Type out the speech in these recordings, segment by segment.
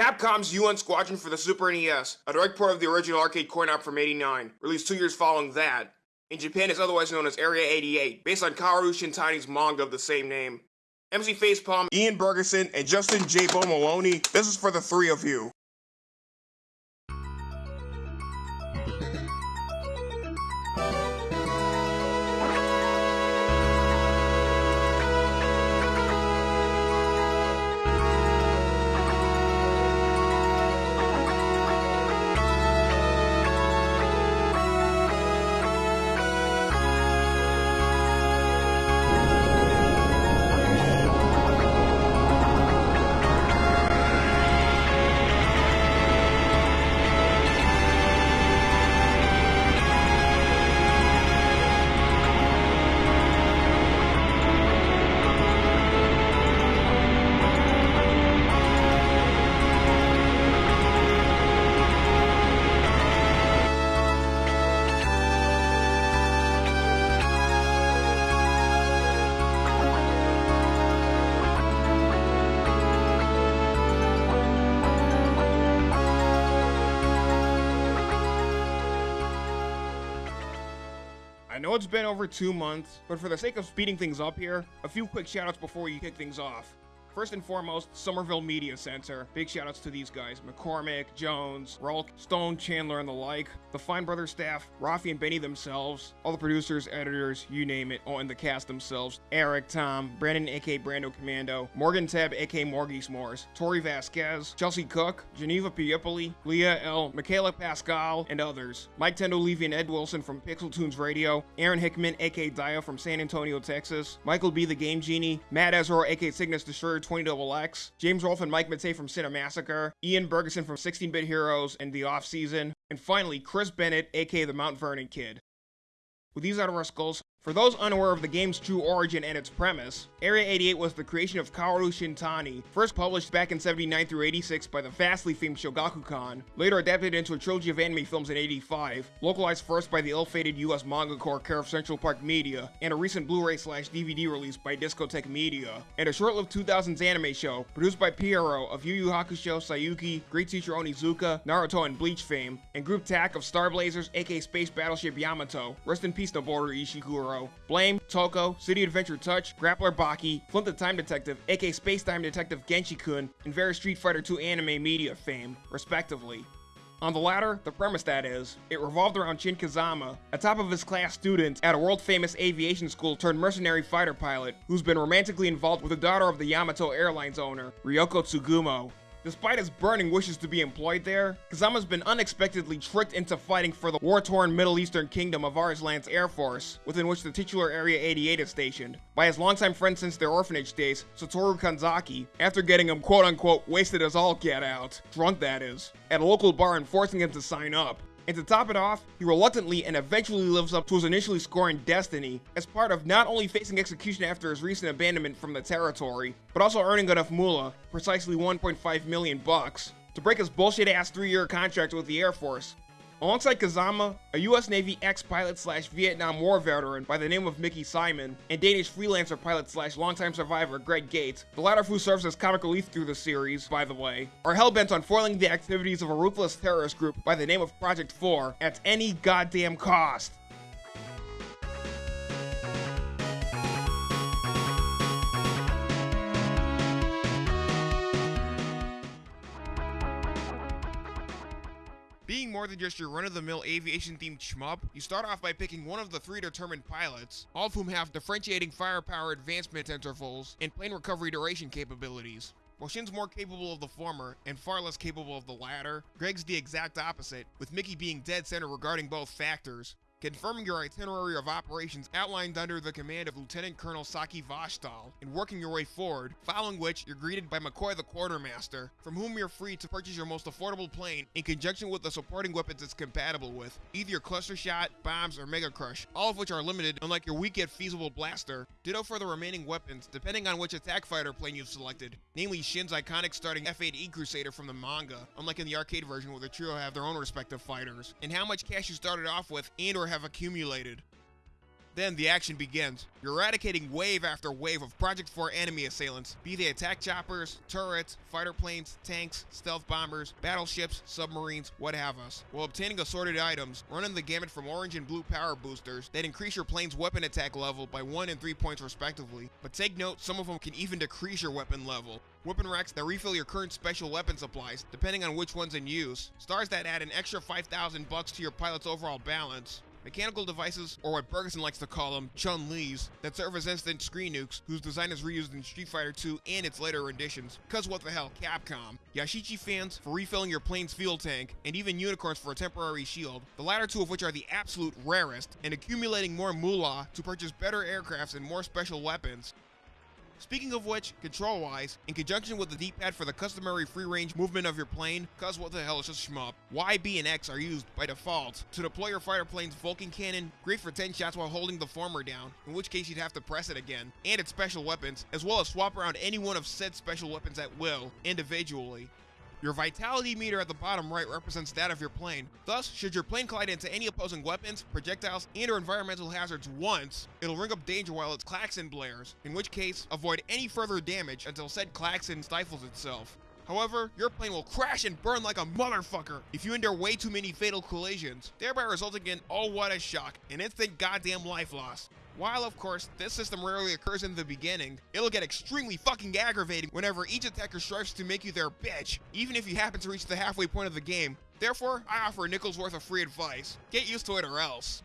Capcom's UN Squadron for the Super NES, a direct port of the original arcade coin-op from 89, released two years following that. In Japan, it's otherwise known as Area 88, based on Kaoru Shintani's manga of the same name. MC Facepalm, Ian Bergerson, and Justin J. Bo Maloney, this is for the three of you. Know it's been over two months, but for the sake of speeding things up here, a few quick shoutouts before you kick things off. First and foremost, Somerville Media Center. Big shoutouts to these guys McCormick, Jones, Rolk, Stone, Chandler, and the like. The Fine Brothers staff, Rafi and Benny themselves, all the producers, editors, you name it, and the cast themselves. Eric, Tom, Brandon, aka Brando Commando, Morgan Teb, aka Morgie S'mores, Tori Vasquez, Chelsea Cook, Geneva Piopoli, Leah L., Michaela Pascal, and others. Mike Tendo Levy and Ed Wilson from Pixel Tunes Radio, Aaron Hickman, aka Dia from San Antonio, Texas, Michael B. the Game Genie, Matt Ezra, aka Cygnus Destroyer 20XX, James Rolfe and Mike Matei from Cinemassacre, Ian Bergeson from 16-Bit Heroes and The Off Season, and finally Chris Bennett, aka the Mount Vernon Kid. With these out of our skulls, for those unaware of the game's true origin and its premise, Area 88 was the creation of Kaoru Shintani, first published back in 79 through 86 by the vastly famed Shogakukan, later adapted into a trilogy of anime films in 85, localized first by the ill-fated US Manga Corps care of Central Park Media, and a recent Blu-ray slash DVD release by Discotek Media, and a short-lived 2000s anime show produced by Pierrot of Yu Yu Hakusho, Saiyuki, Great Teacher Onizuka, Naruto, and Bleach fame, and Group TAC of Star Blazers aka Space Battleship Yamato, rest in peace Noboru Ishiguro, Blame, Toko, City Adventure Touch, Grappler Baki, Flint the Time Detective, aka Space Time Detective Genshi-kun, and various Street Fighter II anime media fame, respectively. On the latter, the premise that is, it revolved around Shin Kazama, a top of his class student at a world famous aviation school turned mercenary fighter pilot, who's been romantically involved with the daughter of the Yamato Airlines owner, Ryoko Tsugumo. Despite his burning wishes to be employed there, Kazama's been unexpectedly tricked into fighting for the war-torn Middle Eastern kingdom of Arslan's Air Force, within which the titular Area 88 is stationed, by his longtime friend since their orphanage days, Satoru Kanzaki, after getting him quote-unquote wasted as all get out, drunk that is, at a local bar and forcing him to sign up. And to top it off, he reluctantly and eventually lives up to his initially scoring destiny, as part of not only facing execution after his recent abandonment from the territory, but also earning enough moolah, precisely 1.5 million bucks, to break his bullshit ass 3-year contract with the Air Force, Alongside Kazama, a US Navy ex-pilot slash Vietnam War veteran by the name of Mickey Simon, and Danish freelancer pilot slash longtime survivor Greg Gates, the latter of who serves as comic relief through the series, by the way, are hell-bent on foiling the activities of a ruthless terrorist group by the name of Project 4 at any goddamn cost. More than just your run-of-the-mill aviation-themed shmup, you start off by picking one of the three determined pilots, all of whom have differentiating firepower advancement intervals and plane recovery duration capabilities. While Shin's more capable of the former and far less capable of the latter, Greg's the exact opposite, with Mickey being dead center regarding both factors confirming your itinerary of operations outlined under the command of Lieutenant Colonel Saki Vashtal, and working your way forward, following which you're greeted by McCoy the Quartermaster, from whom you're free to purchase your most affordable plane in conjunction with the supporting weapons it's compatible with, either your cluster shot, bombs, or mega crush, all of which are limited unlike your weak yet feasible blaster. Ditto for the remaining weapons, depending on which attack fighter plane you've selected, namely Shin's iconic starting F-8E Crusader from the manga, unlike in the arcade version where the trio have their own respective fighters, and how much cash you started off with and or have accumulated. Then the action begins. You're eradicating wave after wave of Project 4 enemy assailants, be they attack choppers, turrets, fighter planes, tanks, stealth bombers, battleships, submarines, what have us, while obtaining assorted items, running the gamut from orange and blue power boosters that increase your plane's weapon attack level by 1 and 3 points respectively. But take note, some of them can even decrease your weapon level. Weapon racks that refill your current special weapon supplies, depending on which one's in use. Stars that add an extra 5,000 bucks to your pilot's overall balance. Mechanical devices, or what Bergeson likes to call them, Chun-Li's, that serve as instant screen nukes, whose design is reused in Street Fighter 2 and its later renditions. Cause what the hell, Capcom. Yashichi fans for refilling your plane's fuel tank, and even unicorns for a temporary shield, the latter two of which are the absolute rarest, and accumulating more moolah to purchase better aircrafts and more special weapons. Speaking of which, control-wise, in conjunction with the D-pad for the customary free-range movement of your plane, cause what the hell is just shmup, Y, B, and X are used by default to deploy your fighter plane's Vulcan cannon, great for 10 shots while holding the former down, in which case you'd have to press it again, and its special weapons, as well as swap around any one of said special weapons at will, individually. Your vitality meter at the bottom right represents that of your plane. Thus, should your plane collide into any opposing weapons, projectiles, and or environmental hazards once, it'll ring up danger while its klaxon blares, in which case, avoid any further damage until said klaxon stifles itself. However, your plane will crash and burn like a motherfucker if you endure way too many fatal collisions, thereby resulting in, oh what a shock, an instant goddamn life loss. While, of course, this system rarely occurs in the beginning, it'll get extremely fucking aggravating whenever each attacker strives to make you their bitch, even if you happen to reach the halfway point of the game. Therefore, I offer a nickel's worth of free advice. Get used to it or else.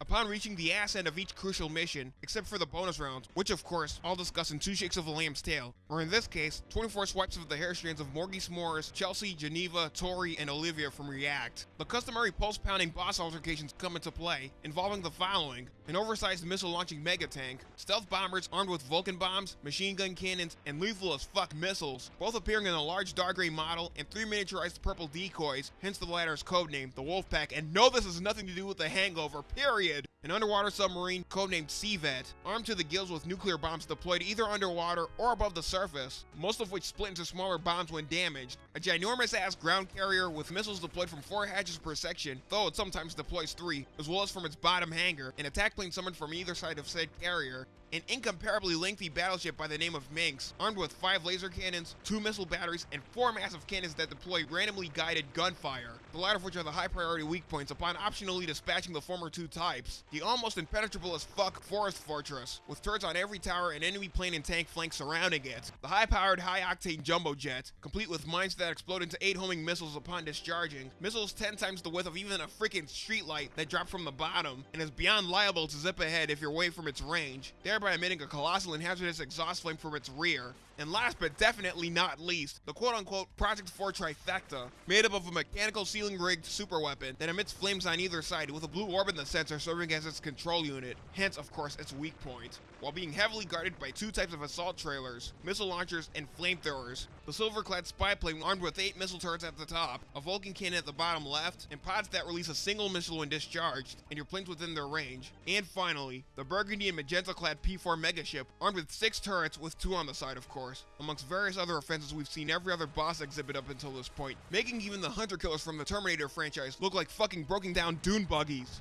Upon reaching the ass end of each crucial mission, except for the bonus rounds, which of course I'll discuss in two shakes of a lamb's tail, or in this case, 24 swipes of the hair strands of Morgie S'mores, Chelsea, Geneva, Tori, and Olivia from React. The customary pulse-pounding boss altercations come into play, involving the following, an oversized missile-launching mega tank, stealth bombers armed with Vulcan bombs, machine gun cannons, and lethal as fuck missiles, both appearing in a large dark gray model and three miniaturized purple decoys, hence the latter's codename, the Wolfpack, and no this has nothing to do with the hangover, period An underwater submarine, codenamed Seavet, armed to the gills with nuclear bombs deployed either underwater or above the surface, most of which split into smaller bombs when damaged. A ginormous ass ground carrier with missiles deployed from 4 hatches per section, though it sometimes deploys 3, as well as from its bottom hangar, an attack plane summoned from either side of said carrier, an incomparably lengthy battleship by the name of Minx, armed with 5 laser cannons, 2 missile batteries, and 4 massive cannons that deploy randomly guided gunfire, the latter of which are the high priority weak points upon optionally dispatching the former two types. The almost impenetrable as fuck Forest Fortress, with turrets on every tower and enemy plane and tank flank surrounding it. The high-powered, high-octane jumbo jet, complete with mines that explode into 8 homing missiles upon discharging, missiles 10 times the width of even a freaking streetlight that drop from the bottom, and is beyond liable to zip ahead if you're away from its range. There thereby emitting a colossal and hazardous exhaust flame from its rear. And last but definitely not least, the quote-unquote Project 4 trifecta, made up of a mechanical ceiling-rigged superweapon that emits flames on either side with a blue orb in the center serving as its control unit, hence of course its weak point, while being heavily guarded by two types of assault trailers, missile launchers, and flamethrowers. The silver-clad spy plane armed with 8 missile turrets at the top, a Vulcan cannon at the bottom left, and pods that release a single missile when discharged, and your planes within their range. And finally, the burgundy and magenta-clad P-4 megaship, armed with 6 turrets with 2 on the side of course amongst various other offenses we've seen every other boss exhibit up until this point, making even the Hunter Killers from the Terminator franchise look like fucking broken down dune buggies.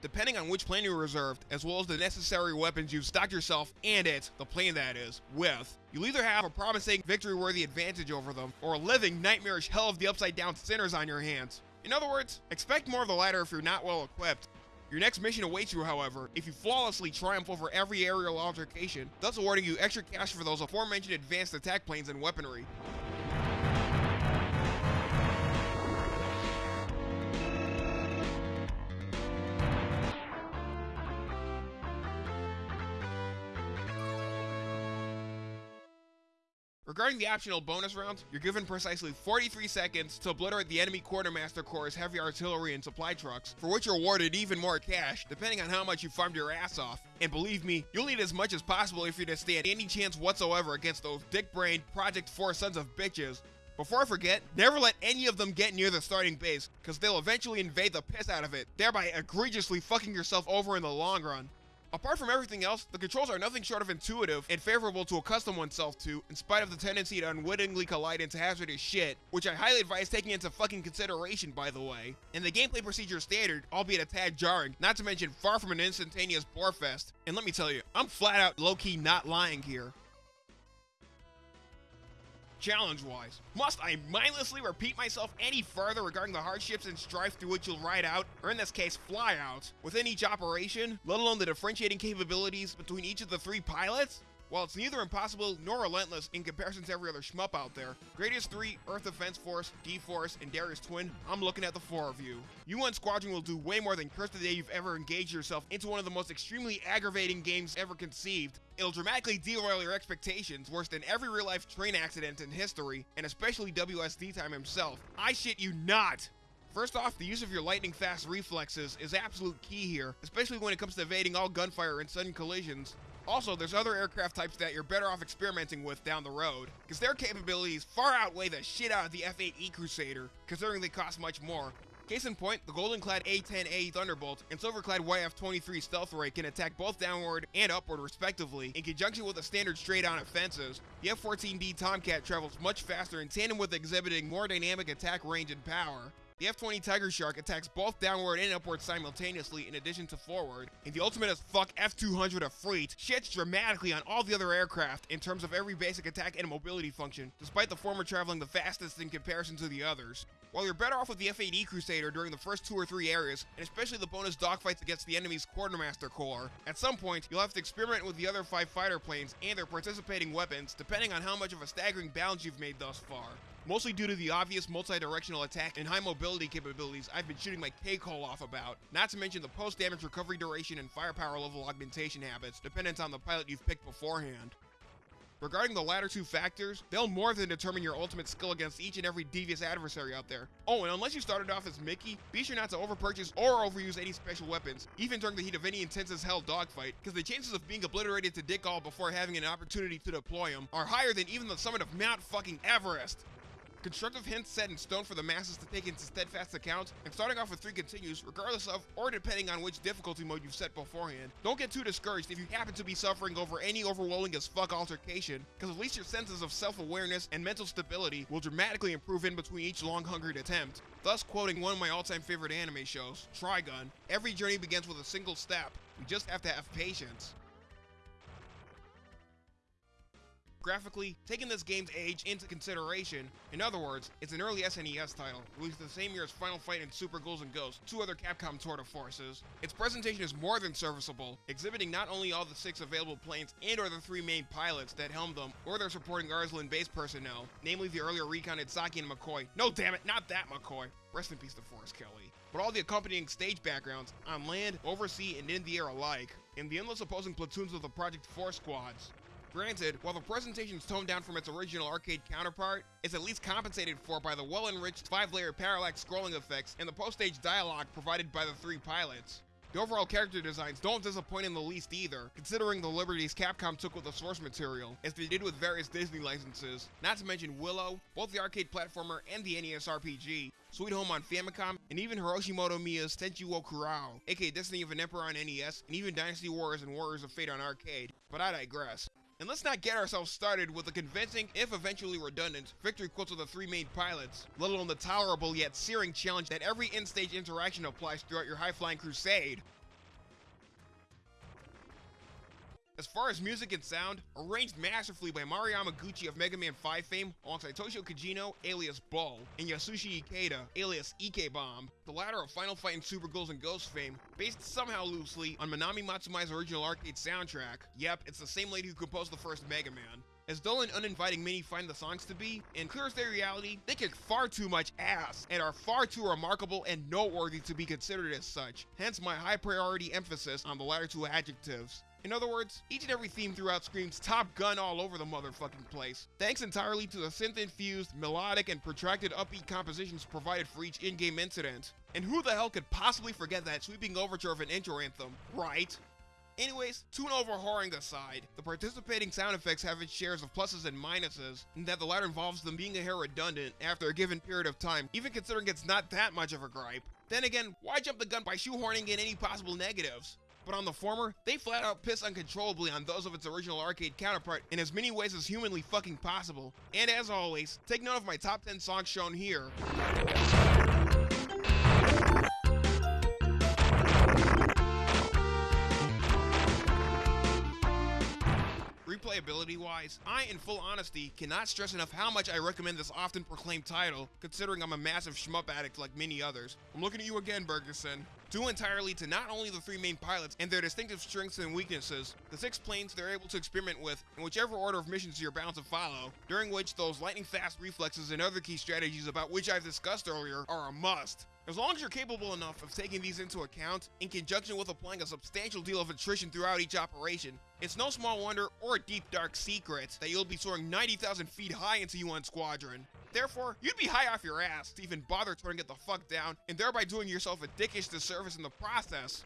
Depending on which plane you reserved, as well as the necessary weapons you've stocked yourself and it, the plane that is, with, you'll either have a promising victory-worthy advantage over them, or a living nightmarish hell of the upside-down sinners on your hands. In other words, expect more of the latter if you're not well equipped, your next mission awaits you, however, if you flawlessly triumph over every aerial altercation, thus awarding you extra cash for those aforementioned advanced attack planes and weaponry. Regarding the optional bonus rounds, you're given precisely 43 seconds to obliterate the enemy quartermaster corps' heavy artillery and supply trucks, for which you're awarded even more cash, depending on how much you farmed your ass off. And believe me, you'll need as much as possible if you're to stand any chance whatsoever against those dick-brained Project 4 sons of bitches. Before I forget, never let any of them get near the starting base, because they'll eventually invade the piss out of it, thereby egregiously fucking yourself over in the long run. Apart from everything else, the controls are nothing short of intuitive and favorable to accustom oneself to, in spite of the tendency to unwittingly collide into hazardous shit, which I highly advise taking into fucking consideration by the way. And the gameplay procedure is standard, albeit a tad jarring, not to mention far from an instantaneous borefest. And let me tell you, I'm flat out low-key not lying here challenge-wise. Must I mindlessly repeat myself any further regarding the hardships and strife through which you'll ride out, or in this case, fly out, within each operation, let alone the differentiating capabilities between each of the three pilots? While it's neither impossible nor relentless in comparison to every other shmup out there, Gradius 3, Earth Defense Force, D-Force, and Darius Twin, I'm looking at the four of you. UN Squadron will do way more than curse the day you've ever engaged yourself into one of the most extremely aggravating games ever conceived. It'll dramatically derail your expectations worse than every real-life train accident in history, and especially WSD Time himself. I shit you not! First off, the use of your lightning fast reflexes is absolute key here, especially when it comes to evading all gunfire and sudden collisions. Also, there's other aircraft types that you're better off experimenting with down the road, because their capabilities far outweigh the shit out of the F-8E Crusader, considering they cost much more. Case in point, the golden-clad A-10A Thunderbolt and silver-clad YF-23 Stealth Ray can attack both downward and upward respectively, in conjunction with the standard straight-on offenses. The F-14D Tomcat travels much faster in tandem with exhibiting more dynamic attack range and power. The F-20 Tiger Shark attacks both downward and upward simultaneously in addition to forward, and the ultimate as fuck F-200 Efreet shits dramatically on all the other aircraft in terms of every basic attack and mobility function, despite the former traveling the fastest in comparison to the others. While you're better off with the F-8E Crusader during the first two or three areas, and especially the bonus dogfights against the enemy's Quartermaster Corps, at some point you'll have to experiment with the other five fighter planes and their participating weapons depending on how much of a staggering balance you've made thus far mostly due to the obvious multi-directional attack and high mobility capabilities I've been shooting my K-Call off about, not to mention the post-damage recovery duration and firepower level augmentation habits dependent on the pilot you've picked beforehand. Regarding the latter two factors, they'll more than determine your ultimate skill against each and every devious adversary out there. Oh, and unless you started off as Mickey, be sure not to overpurchase or overuse any special weapons, even during the heat of any intense as hell dogfight, because the chances of being obliterated to dick all before having an opportunity to deploy them are higher than even the summit of Mount fucking Everest. Constructive hints set in stone for the masses to take into steadfast account, and starting off with 3 continues, regardless of or depending on which difficulty mode you've set beforehand. Don't get too discouraged if you happen to be suffering over any overwhelming as fuck altercation, because at least your senses of self-awareness and mental stability will dramatically improve in between each long-hungered attempt. Thus quoting one of my all-time favorite anime shows, Trigun, every journey begins with a single step. we just have to have patience. Graphically, taking this game's age into consideration, in other words, it's an early SNES title, released the same year as Final Fight and Super Ghouls and Ghosts, two other Capcom tour de forces. Its presentation is more than serviceable, exhibiting not only all the six available planes and or the three main pilots that helm them, or their supporting Arslan base personnel, namely the earlier recounted Saki and McCoy. No damn it, not that McCoy. Rest in peace to Forrest Kelly. But all the accompanying stage backgrounds, on land, oversea, and in the air alike, and the endless opposing platoons of the Project 4 squads. Granted, while the presentation's toned down from its original arcade counterpart, it's at least compensated for by the well-enriched 5-layer parallax scrolling effects and the post-stage dialogue provided by the three pilots. The overall character designs don't disappoint in the least either, considering the liberties Capcom took with the source material, as they did with various Disney licenses, not to mention Willow, both the arcade platformer and the NES RPG, Sweet Home on Famicom, and even Hiroshi Motomiya's Tenchi wo Kurau, aka Destiny of an Emperor on NES, and even Dynasty Warriors and Warriors of Fate on arcade, but I digress. And let's not get ourselves started with the convincing, if eventually redundant, victory quotes of the three main pilots, let alone the tolerable yet searing challenge that every in-stage interaction applies throughout your high-flying crusade. As far as music and sound, arranged masterfully by Mario Yamaguchi of Mega Man 5 fame alongside Toshio Kajino, alias Bull, and Yasushi Ikeda, alias Ike-Bomb, the latter of Final Fight and Super Ghouls and Ghosts fame, based somehow loosely on Manami Matsumae's original arcade soundtrack. Yep, it's the same lady who composed the first Mega Man. As dull and uninviting many find the songs to be, in clear as their reality, they kick far too much ass and are far too remarkable and noteworthy to be considered as such, hence my high priority emphasis on the latter two adjectives. In other words, each and every theme throughout screams Top Gun all over the motherfucking place, thanks entirely to the synth-infused, melodic, and protracted upbeat compositions provided for each in-game incident. And who the hell could possibly forget that sweeping overture of an intro anthem, right? Anyways, tune overhauling aside, the participating sound effects have its shares of pluses and minuses, and that the latter involves them being a hair redundant after a given period of time, even considering it's not that much of a gripe. Then again, why jump the gun by shoehorning in any possible negatives? But on the former, they flat out piss uncontrollably on those of its original arcade counterpart in as many ways as humanly fucking possible. And as always, take note of my top 10 songs shown here. Replayability wise, I, in full honesty, cannot stress enough how much I recommend this often proclaimed title, considering I'm a massive shmup addict like many others. I'm looking at you again, Bergerson. Due entirely to not only the three main pilots and their distinctive strengths and weaknesses, the six planes they're able to experiment with in whichever order of missions you're bound to follow, during which those lightning fast reflexes and other key strategies about which I've discussed earlier are a must. As long as you're capable enough of taking these into account, in conjunction with applying a substantial deal of attrition throughout each operation, it's no small wonder or a deep dark secret that you'll be soaring 90,000 feet high into UN Squadron. Therefore, you'd be high off your ass to even bother turning it the fuck down, and thereby doing yourself a dickish disservice in the process.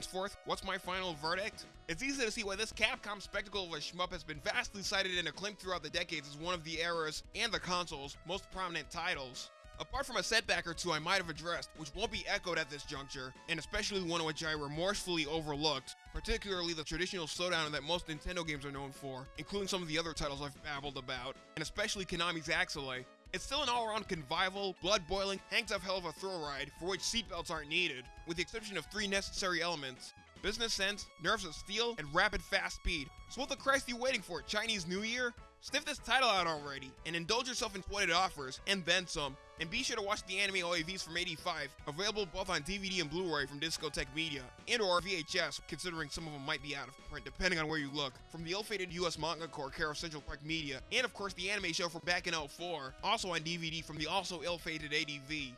Henceforth, what's my final verdict? It's easy to see why this Capcom spectacle of a shmup has been vastly cited and acclaimed throughout the decades as one of the era's, and the console's, most prominent titles. Apart from a setback or two I might have addressed, which won't be echoed at this juncture, and especially one which I remorsefully overlooked, particularly the traditional slowdown that most Nintendo games are known for, including some of the other titles I've babbled about, and especially Konami's Axelay, it's still an all-around convivial, blood-boiling, hangs-off hell of a thrill ride for which seatbelts aren't needed, with the exception of three necessary elements. Business sense, nerves of steel, and rapid fast speed. So what the Christ are you waiting for, Chinese New Year? Sniff this title out already, and indulge yourself in what it offers, and then some. And be sure to watch the anime OAVs from 85, available both on DVD and Blu-ray from Discotek Media, and or VHS, considering some of them might be out of print, depending on where you look, from the ill-fated US Manga Corps care of Central Park Media, and of course the anime show from back in 04, also on DVD from the also ill-fated ADV.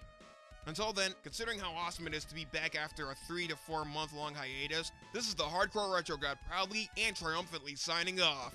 Until then, considering how awesome it is to be back after a 3 to 4 month long hiatus, this is the Hardcore Retro God proudly and triumphantly signing off.